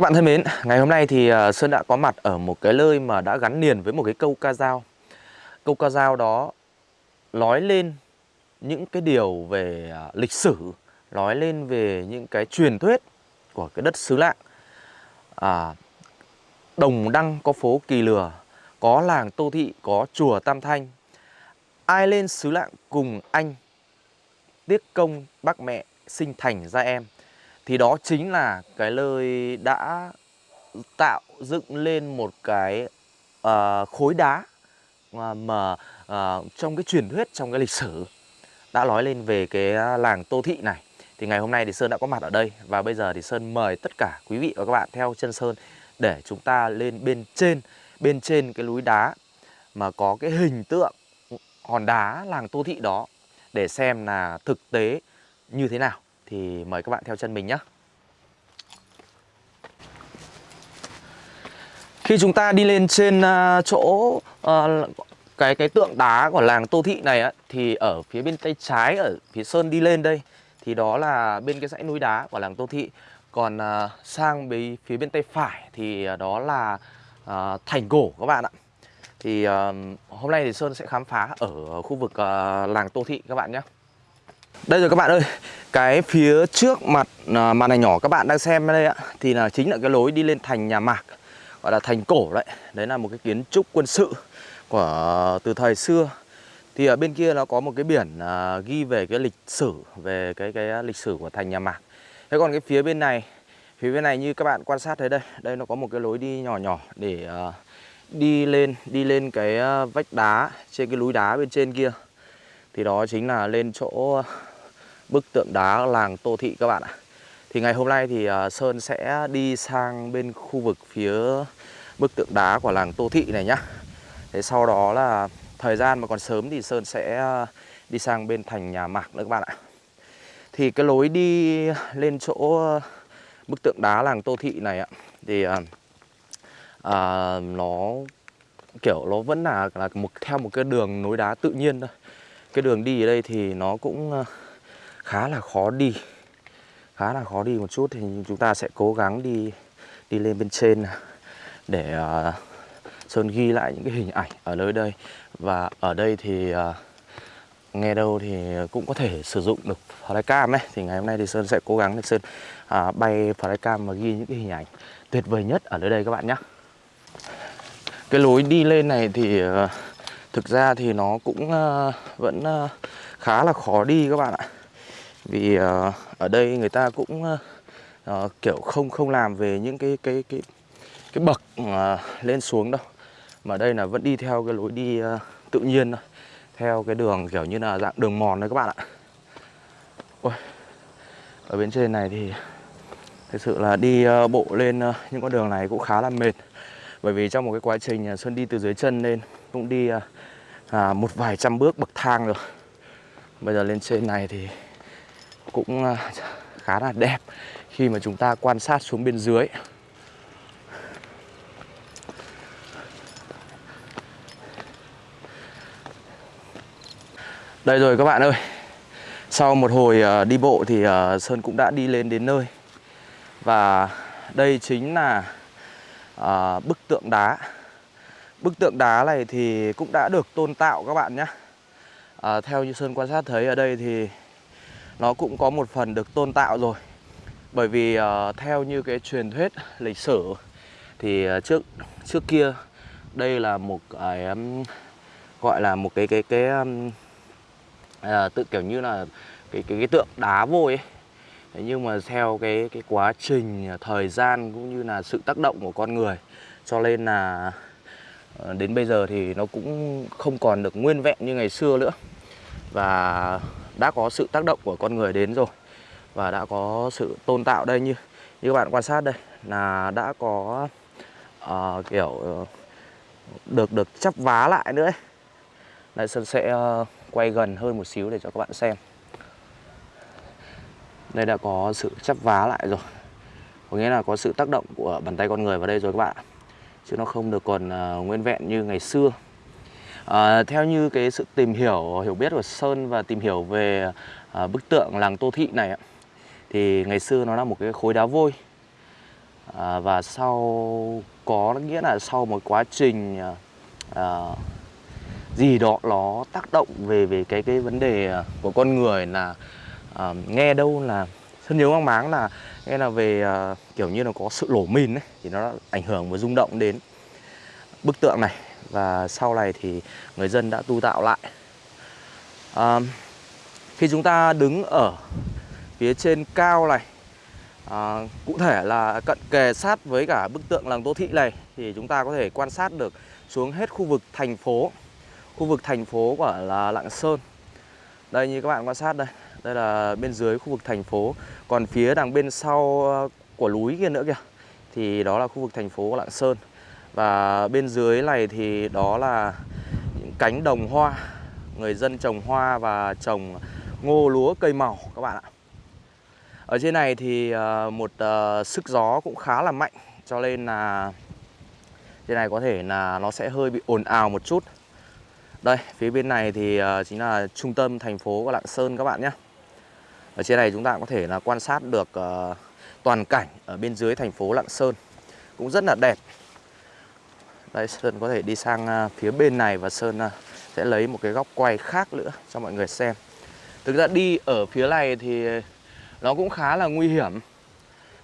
Các bạn thân mến, ngày hôm nay thì ờ, Sơn đã có mặt ở một cái nơi mà đã gắn liền với một cái câu ca dao. Câu ca dao đó nói lên những cái điều về ờ, lịch sử Nói lên về những cái truyền thuyết của cái đất xứ lạng. À, Đồng Đăng có phố Kỳ Lừa Có làng Tô Thị, có chùa Tam Thanh. Ai lên xứ lạng cùng anh? Tiếc công bác mẹ sinh thành ra em thì đó chính là cái nơi đã tạo dựng lên một cái uh, khối đá ờ, mà, mà uh, trong cái truyền thuyết trong cái lịch sử đã nói lên về cái làng Tô Thị này. Thì ngày hôm nay thì Sơn đã có mặt ở đây và bây giờ thì Sơn mời tất cả quý vị và các bạn theo chân Sơn để chúng ta lên bên trên bên trên cái núi đá mà có cái hình tượng hòn đá làng Tô Thị đó để xem là thực tế như thế nào thì mời các bạn theo chân mình nhé Khi chúng ta đi lên trên à, chỗ à, cái cái tượng đá của làng Tô Thị này á, thì ở phía bên tay trái ở phía sơn đi lên đây thì đó là bên cái dãy núi đá của làng Tô Thị. Còn à, sang bên phía bên tay phải thì đó là thành cổ các bạn ạ. Thì hôm nay thì Sơn sẽ khám phá ở khu vực làng Tô Thị các bạn nhé. Đây rồi các bạn ơi, cái phía trước mặt à, màn hình nhỏ các bạn đang xem đây ạ thì là chính là cái lối đi lên thành nhà Mạc gọi là thành cổ đấy. Đấy là một cái kiến trúc quân sự của từ thời xưa. Thì ở bên kia nó có một cái biển à, ghi về cái lịch sử về cái cái lịch sử của thành nhà mạc. Thế còn cái phía bên này phía bên này như các bạn quan sát thấy đây đây nó có một cái lối đi nhỏ nhỏ để à, đi lên đi lên cái à, vách đá trên cái núi đá bên trên kia. Thì đó chính là lên chỗ bức tượng đá làng tô thị các bạn ạ. Thì ngày hôm nay thì à, Sơn sẽ đi sang bên khu vực phía bức tượng đá của làng Tô Thị này nhá. Thế sau đó là thời gian mà còn sớm thì Sơn sẽ à, đi sang bên thành nhà Mạc nữa các bạn ạ. Thì cái lối đi lên chỗ bức tượng đá làng Tô Thị này ạ Thì à, à nó kiểu nó vẫn là, là một theo một cái đường núi đá tự nhiên thôi. Cái đường đi ở đây thì nó cũng uh, khá là khó đi khá là khó đi một chút. Thì chúng ta sẽ cố gắng đi đi lên bên trên để uh, Sơn ghi lại những cái hình ảnh ở nơi đây. Và ở đây thì uh, nghe đâu thì cũng có thể sử dụng được flycam ấy. Thì ngày hôm nay thì Sơn sẽ cố gắng để Sơn uh, bay flycam và ghi những cái hình ảnh tuyệt vời nhất ở nơi đây các bạn nhé cái lối đi lên này thì uh, thực ra thì nó cũng uh, vẫn uh, khá là khó đi các bạn ạ vì uh, ở đây người ta cũng uh, kiểu không không làm về những cái cái cái cái bậc uh, lên xuống đâu. Mà đây là vẫn đi theo cái lối đi uh, tự nhiên thôi. Theo cái đường kiểu như là dạng đường mòn đấy các bạn ạ. Ôi, ở bên trên này thì thực sự là đi uh, bộ lên uh, những con đường này cũng khá là mệt. Bởi vì trong một cái quá trình uh, Xuân đi từ dưới chân lên cũng đi uh, à, một vài trăm bước bậc thang rồi. Bây giờ lên trên này thì cũng à, khá là đẹp khi mà chúng ta quan sát xuống bên dưới. Đây rồi các bạn ơi. Sau một hồi à, đi bộ thì à, Sơn cũng đã đi lên đến nơi. Và đây chính là bức tượng đá. Bức tượng đá này thì cũng đã được tôn tạo các bạn nhé. À, Theo như Sơn quan sát thấy ở đây thì nó cũng có một phần được tôn tạo rồi. Bởi vì uh, theo như cái truyền thuyết lịch sử thì uh, trước trước kia đây là một cái um, gọi là một cái cái cái um, uh, tự kiểu như là cái cái cái tượng đá vôi ấy. Thế nhưng mà theo cái cái quá trình thời gian cũng như là sự tác động của con người cho nên là đến bây giờ thì nó cũng không còn được nguyên vẹn như ngày xưa nữa. Và đã có sự tác động của con người đến rồi và đã có sự tôn tạo đây như như các bạn quan sát đây là đã có uh, kiểu ờ, được được chắp vá lại nữa ấy. Đây Sơn sẽ uh, quay gần hơn một xíu để cho các bạn xem. Đây đã có sự chắp vá lại rồi. Có nghĩa là có sự tác động của bàn tay con người vào đây rồi các bạn Chứ nó không được còn uh, nguyên vẹn như ngày xưa. À, theo như cái sự tìm hiểu hiểu biết của Sơn và tìm hiểu về à, bức tượng làng Tô Thị này thì ngày xưa nó là một cái khối đá vôi. À, và sau có nghĩa là sau một quá trình à, gì đó nó tác động về về cái cái vấn đề của con người là à, nghe đâu là sơn nhớ mang máng là nghe là về à, kiểu như là có sự lổ mìn ấy thì nó ảnh hưởng và rung động đến bức tượng này và sau này thì người dân đã tu tạo lại. À, khi chúng ta đứng ở phía trên cao này à, cụ thể là cận kề sát với cả bức tượng làng Tô Thị này thì chúng ta có thể quan sát được xuống hết khu vực thành phố. Khu vực thành phố của là Lạng Sơn. Đây như các bạn quan sát đây đây là bên dưới khu vực thành phố. Còn phía đằng bên sau à, của núi kia nữa kìa thì đó là khu vực thành phố của Lạng Sơn và bên dưới này thì đó là những cánh đồng hoa. Người dân trồng hoa và trồng ngô, lúa, cây màu các bạn ạ. Ở trên này thì ờ, một ờ, sức gió cũng khá là mạnh. Cho nên là trên này có thể là nó sẽ hơi bị ồn ào một chút. Đây, phía bên này thì ờ, chính là trung tâm thành phố của Lạng Sơn các bạn nhé. Ở trên này chúng ta có thể là quan sát được toàn cảnh ở bên dưới thành phố Lạng Sơn. Cũng rất là đẹp đây, Sơn có thể đi sang à, phía bên này và Sơn à, sẽ lấy một cái góc quay khác nữa cho mọi người xem. Thực ra đi ở phía này thì nó cũng khá là nguy hiểm.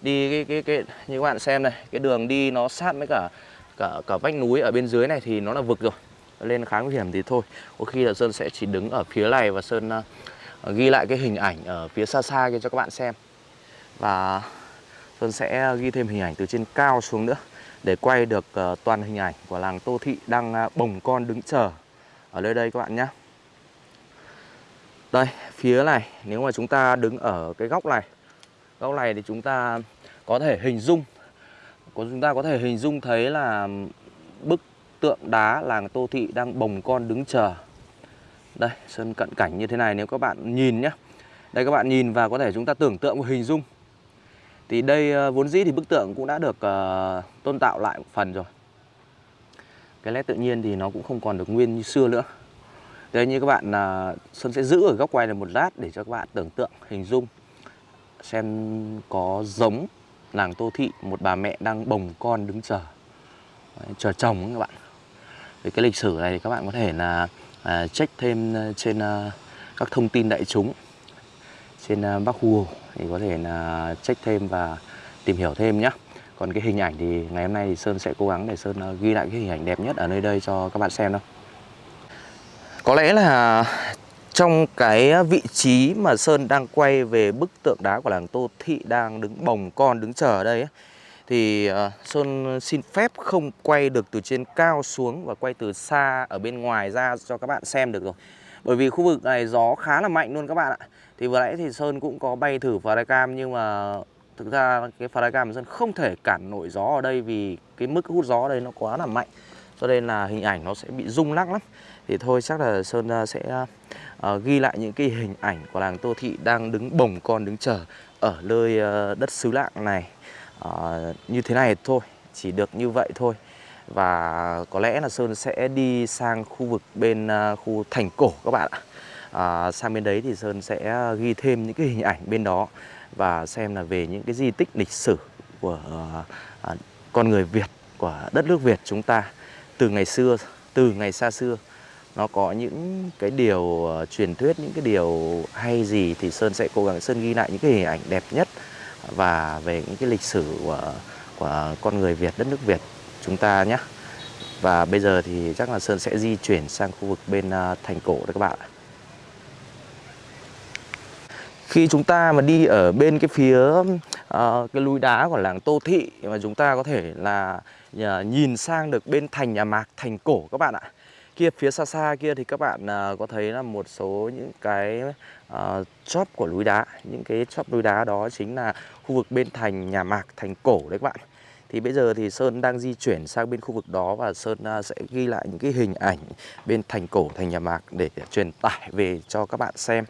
Đi cái cái cái, như các bạn xem này, cái đường đi nó sát với cả cả cả vách núi ở bên dưới này thì nó là vực rồi. Lên khá nguy hiểm thì thôi. Có khi là sơn sẽ chỉ đứng ở phía này và sơn à, ghi lại cái hình ảnh ở phía xa xa kia cho các bạn xem. Và sơn sẽ ghi thêm hình ảnh từ trên cao xuống nữa để quay được uh, toàn hình ảnh của làng tô thị đang uh, bồng con đứng chờ. Ở nơi đây các bạn nhé đây, phía này nếu mà chúng ta đứng ở cái góc này Góc này thì chúng ta có thể hình dung Chúng ta có thể hình dung thấy là bức tượng đá làng Tô Thị đang bồng con đứng chờ. Đây, sân cận cảnh như thế này nếu các bạn nhìn nhé Đây các bạn nhìn và có thể chúng ta tưởng tượng và hình dung thì đây ờ, vốn dĩ thì bức tượng cũng đã được uh, tôn tạo lại một phần rồi. Cái nét tự nhiên thì nó cũng không còn được nguyên như xưa nữa. Thế như các bạn ờ, uh, Sơn sẽ giữ ở góc quay này một lát để cho các bạn tưởng tượng, hình dung. Xem có giống làng Tô Thị một bà mẹ đang bồng con đứng chờ. Chờ chồng các bạn. Về cái lịch sử này thì các bạn có thể là uh, check thêm trên uh, các thông tin đại chúng trên à, Bắc Google thì có thể là check thêm và tìm hiểu thêm nhé. Còn cái hình ảnh thì ngày hôm nay thì Sơn sẽ cố gắng để Sơn à, ghi lại cái hình ảnh đẹp nhất ở nơi đây cho các bạn xem đâu. Có lẽ là trong cái vị trí mà Sơn đang quay về bức tượng đá của làng Tô Thị đang đứng bồng con đứng chờ ở đây ấy, thì à, Sơn xin phép không quay được từ trên cao xuống và quay từ xa ở bên ngoài ra cho các bạn xem được rồi. Bởi vì khu vực này gió khá là mạnh luôn các bạn ạ. Thì vừa nãy thì Sơn cũng có bay thử flycam nhưng mà thực ra cái flycam Sơn không thể cản nổi gió ở đây vì cái mức hút gió ở đây nó quá là mạnh. Cho nên là hình ảnh nó sẽ bị rung lắc lắm thì thôi chắc là Sơn à, sẽ uh, ghi lại những cái hình ảnh của làng Tô Thị đang đứng bồng con đứng chờ ở nơi uh, đất xứ lạng này uh, như thế này thôi chỉ được như vậy thôi và có lẽ là Sơn sẽ đi sang khu vực bên à, khu thành cổ các bạn ạ. À, sang bên đấy thì Sơn sẽ à, ghi thêm những cái hình ảnh bên đó và xem là về những cái di tích lịch sử của à, con người Việt của đất nước Việt chúng ta từ ngày xưa từ ngày xa xưa. Nó có những cái điều uh, truyền thuyết những cái điều hay gì thì sơn sẽ cố gắng sơn ghi lại những cái hình ảnh đẹp nhất và về những cái lịch sử của của con người Việt đất nước Việt chúng ta nhé. Và bây giờ thì chắc là sơn sẽ di chuyển sang khu vực bên à, thành cổ đấy các bạn khi chúng ta mà đi ở bên cái phía uh, cái núi đá của làng Tô Thị mà chúng ta có thể là uh, nhìn sang được bên thành nhà Mạc thành cổ các bạn ạ. Kia phía xa xa kia thì các bạn uh, có thấy là một số những cái uh, chóp của núi đá. Những cái chóp núi đá đó chính là khu vực bên thành nhà mạc thành cổ đấy các bạn thì bây giờ thì Sơn đang di chuyển sang bên khu vực đó và Sơn à, sẽ ghi lại những cái hình ảnh bên thành cổ, thành nhà mạc để truyền tải về cho các bạn xem.